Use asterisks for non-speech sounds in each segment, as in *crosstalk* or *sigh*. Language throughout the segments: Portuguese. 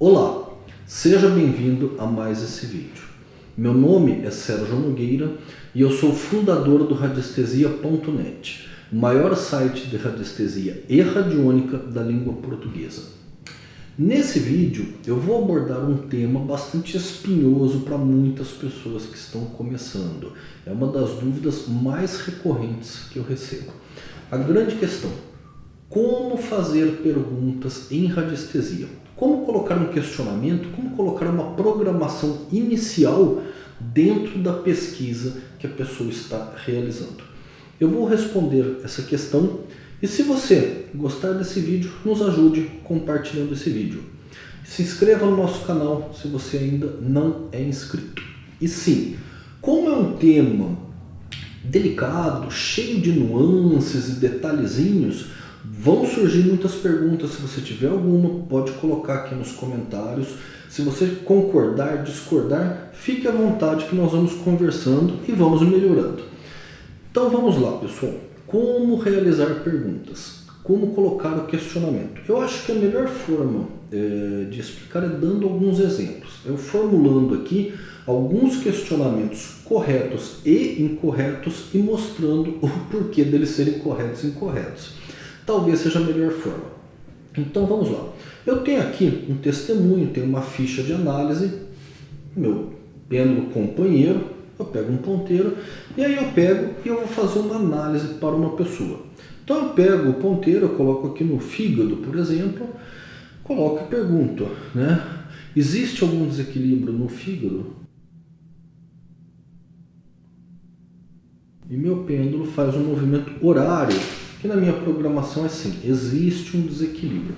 Olá, seja bem-vindo a mais esse vídeo. Meu nome é Sérgio Nogueira e eu sou fundador do Radiestesia.net, o maior site de radiestesia e radiônica da língua portuguesa. Nesse vídeo eu vou abordar um tema bastante espinhoso para muitas pessoas que estão começando. É uma das dúvidas mais recorrentes que eu recebo. A grande questão, como fazer perguntas em radiestesia? Como colocar um questionamento, como colocar uma programação inicial dentro da pesquisa que a pessoa está realizando. Eu vou responder essa questão e se você gostar desse vídeo, nos ajude compartilhando esse vídeo. Se inscreva no nosso canal se você ainda não é inscrito. E sim, como é um tema delicado, cheio de nuances e detalhezinhos, Vão surgir muitas perguntas, se você tiver alguma, pode colocar aqui nos comentários. Se você concordar, discordar, fique à vontade que nós vamos conversando e vamos melhorando. Então vamos lá, pessoal. Como realizar perguntas? Como colocar o questionamento? Eu acho que a melhor forma é, de explicar é dando alguns exemplos. Eu formulando aqui alguns questionamentos corretos e incorretos e mostrando o porquê deles serem corretos e incorretos talvez seja a melhor forma. Então vamos lá. Eu tenho aqui um testemunho, tenho uma ficha de análise, meu pêndulo companheiro, eu pego um ponteiro e aí eu pego e eu vou fazer uma análise para uma pessoa. Então eu pego o ponteiro, eu coloco aqui no fígado, por exemplo, coloco e pergunto, né? Existe algum desequilíbrio no fígado? E meu pêndulo faz um movimento horário que na minha programação é assim, existe um desequilíbrio.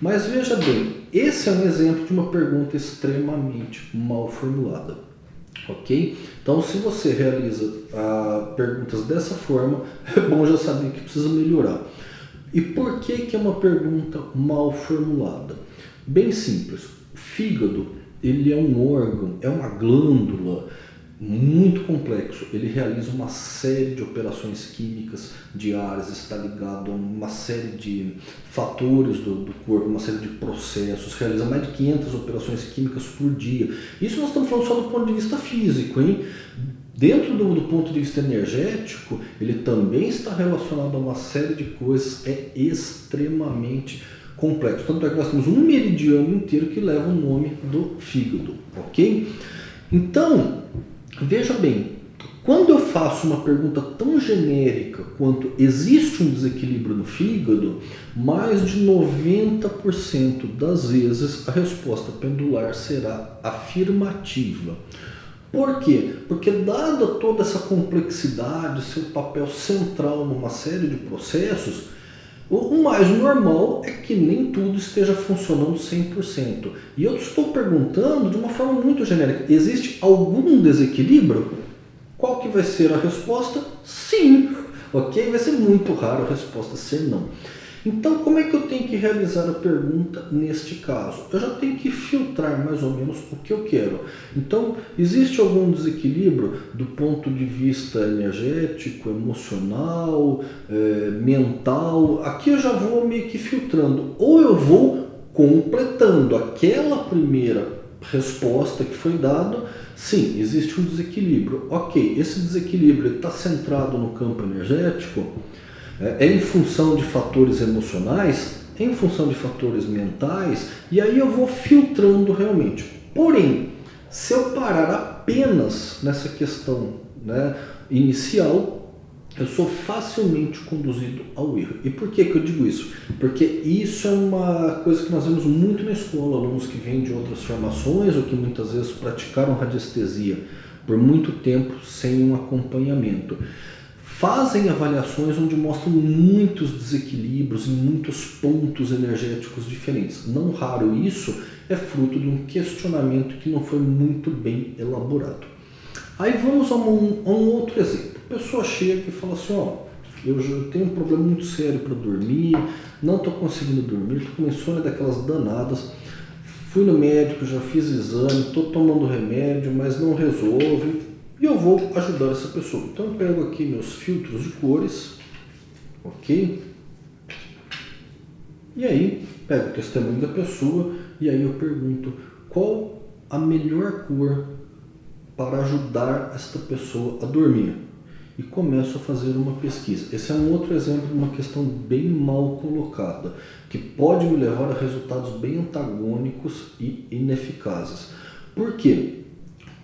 Mas veja bem, esse é um exemplo de uma pergunta extremamente mal formulada. Ok? Então, se você realiza ah, perguntas dessa forma, *laughs* é bom já saber que precisa melhorar. E por que, que é uma pergunta mal formulada? Bem simples. Fígado ele é um órgão, é uma glândula muito complexo. Ele realiza uma série de operações químicas diárias, está ligado a uma série de fatores do, do, corpo, uma série de processos, realiza mais de 500 operações químicas por dia. Isso nós estamos falando só do ponto de vista físico, hein? Dentro do, do ponto de vista energético, ele também está relacionado a uma série de coisas, é extremamente complexo. Tanto é que nós temos um meridiano inteiro que leva o nome do fígado, ok? Então, Veja bem, quando eu faço uma pergunta tão genérica quanto existe um desequilíbrio no fígado, mais de 90% das vezes a resposta pendular será afirmativa. Por quê? Porque dada toda essa complexidade, seu papel central numa série de processos, o mais normal é que nem tudo esteja funcionando 100%. E eu estou perguntando de uma forma muito genérica. Existe algum desequilíbrio? Qual que vai ser a resposta? Sim. Ok? Vai ser muito raro a resposta ser não. Então, como é que eu tenho que realizar a pergunta neste caso? Eu já tenho que filtrar mais ou menos o que eu quero. Então, existe algum desequilíbrio do ponto de vista energético, emocional, é, mental? Aqui eu já vou meio que filtrando. Ou eu vou completando aquela primeira resposta que foi dada, sim, existe um desequilíbrio. Ok, esse desequilíbrio está centrado no campo energético, é, é em função de fatores emocionais, é em função de fatores mentais, e aí eu vou filtrando realmente. Porém, se eu parar apenas nessa questão né, inicial, eu sou facilmente conduzido ao erro. E por que, que eu digo isso? Porque isso é uma coisa que nós vemos muito na escola, alunos que vêm de outras formações ou que muitas vezes praticaram radiestesia por muito tempo sem um acompanhamento fazem avaliações onde mostram muitos desequilíbrios em muitos pontos energéticos diferentes. Não raro isso é fruto de um questionamento que não foi muito bem elaborado. Aí vamos a um, a um outro exemplo. A pessoa chega e fala assim, ó, eu tenho um problema muito sério para dormir, não estou conseguindo dormir, estou com insônia daquelas danadas, fui no médico, já fiz exame, estou tomando remédio, mas não resolve, e eu vou ajudar essa pessoa. Então eu pego aqui meus filtros de cores, ok? E aí pego o testemunho da pessoa e aí eu pergunto qual a melhor cor para ajudar esta pessoa a dormir. E começo a fazer uma pesquisa. Esse é um outro exemplo de uma questão bem mal colocada, que pode me levar a resultados bem antagônicos e ineficazes. Por quê?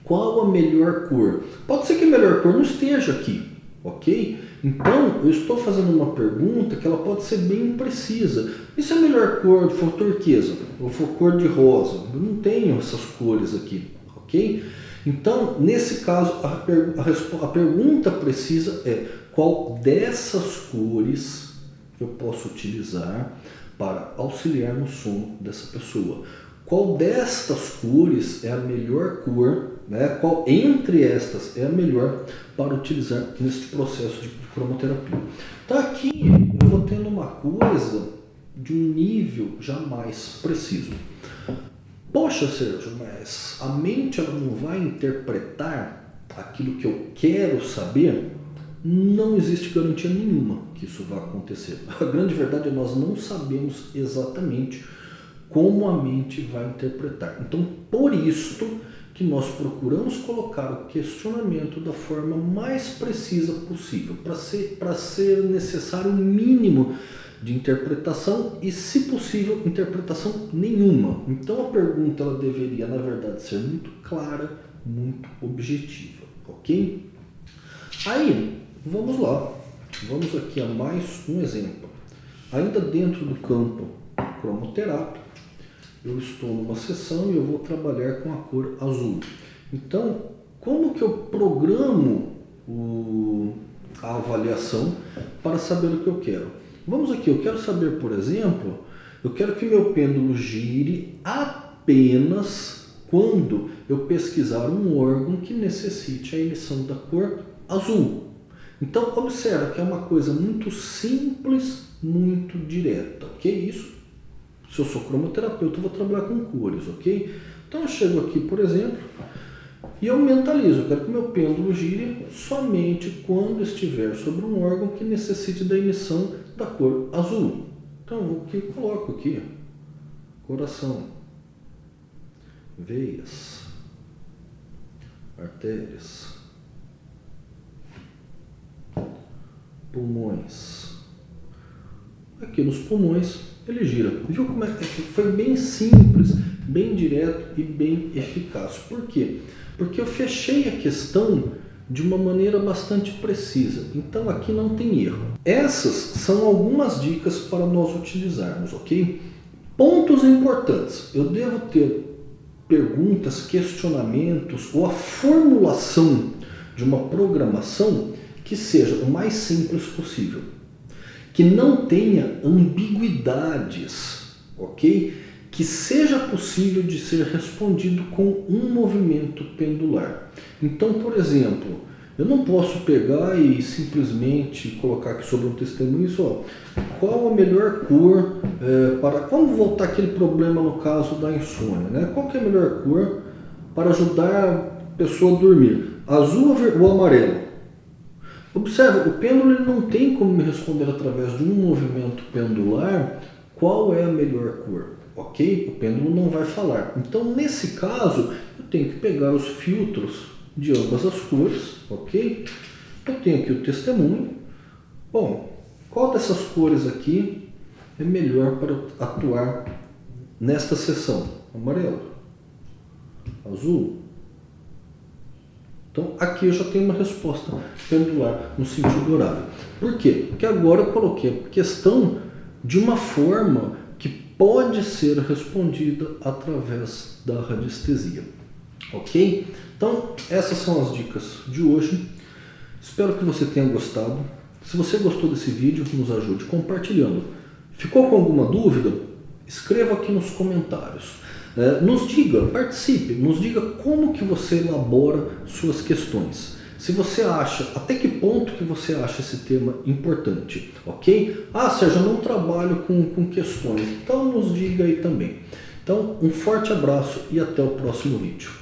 Qual a melhor cor? Pode ser que a melhor cor não esteja aqui, ok? Então, eu estou fazendo uma pergunta que ela pode ser bem imprecisa. E se a melhor cor for turquesa ou for cor de rosa? Eu não tenho essas cores aqui, ok? Então, nesse caso, a, per a, a pergunta precisa é qual dessas cores eu posso utilizar para auxiliar no sono dessa pessoa. Qual destas cores é a melhor cor, né? qual entre estas é a melhor para utilizar neste processo de cromoterapia. Então aqui eu vou tendo uma coisa de um nível já mais preciso. Poxa, Sérgio, mas a mente ela não vai interpretar aquilo que eu quero saber? Não existe garantia nenhuma que isso vá acontecer. *laughs* A grande verdade é nós não sabemos exatamente como a mente vai interpretar. Então, por isso que nós procuramos colocar o questionamento da forma mais precisa possível, para ser, ser necessário o mínimo de interpretação e, se possível, interpretação nenhuma. Então a pergunta ela deveria, na verdade, ser muito clara, muito objetiva, ok? Aí, vamos lá. Vamos aqui a mais um exemplo. Ainda dentro do campo cromoterápico, eu estou numa sessão e eu vou trabalhar com a cor azul. Então, como que eu programo o, a avaliação para saber o que eu quero? Vamos aqui, eu quero saber, por exemplo, eu quero que meu pêndulo gire apenas quando eu pesquisar um órgão que necessite a emissão da cor azul. Então, observa que é uma coisa muito simples, muito direta, ok? Isso, se eu sou cromoterapeuta, eu vou trabalhar com cores, ok? Então, eu chego aqui, por exemplo, e eu mentalizo, eu quero que meu pêndulo gire somente quando estiver sobre um órgão que necessite da emissão da cor azul. Então, o que eu coloco aqui? Coração, veias, artérias, pulmões. Aqui nos pulmões ele gira. Viu como é que foi bem simples, bem direto e bem eficaz. Por quê? Porque eu fechei a questão de uma maneira bastante precisa. Então aqui não tem erro. Essas são algumas dicas para nós utilizarmos, ok? Pontos importantes. Eu devo ter perguntas, questionamentos ou a formulação de uma programação que seja o mais simples possível. Que não tenha ambiguidades, ok? que seja possível de ser respondido com um movimento pendular. Então, por exemplo, eu não posso pegar e simplesmente colocar aqui sobre um testemunho só qual a melhor cor é, para... Vamos voltar aquele problema no caso da insônia, né? Qual que é a melhor cor para ajudar a pessoa a dormir? Azul ou amarelo? Observe, o pêndulo não tem como me responder através de um movimento pendular qual é a melhor cor ok? O pêndulo não vai falar. Então, nesse caso, eu tenho que pegar os filtros de ambas as cores, ok? Eu tenho aqui o testemunho. Bom, qual dessas cores aqui é melhor para atuar nesta sessão? Amarelo, azul. Então, aqui eu já tenho uma resposta pendular no sentido horário. Por quê? Porque agora eu coloquei a questão de uma forma pode ser respondida através da radiestesia. Ok? Então, essas são as dicas de hoje. Espero que você tenha gostado. Se você gostou desse vídeo, nos ajude compartilhando. Ficou com alguma dúvida? Escreva aqui nos comentários. É, nos diga, participe, nos diga como que você elabora suas questões. Se você acha, até que ponto que você acha esse tema importante, ok? Ah, Sérgio, eu não trabalho com, com questões, então nos diga aí também. Então, um forte abraço e até o próximo vídeo.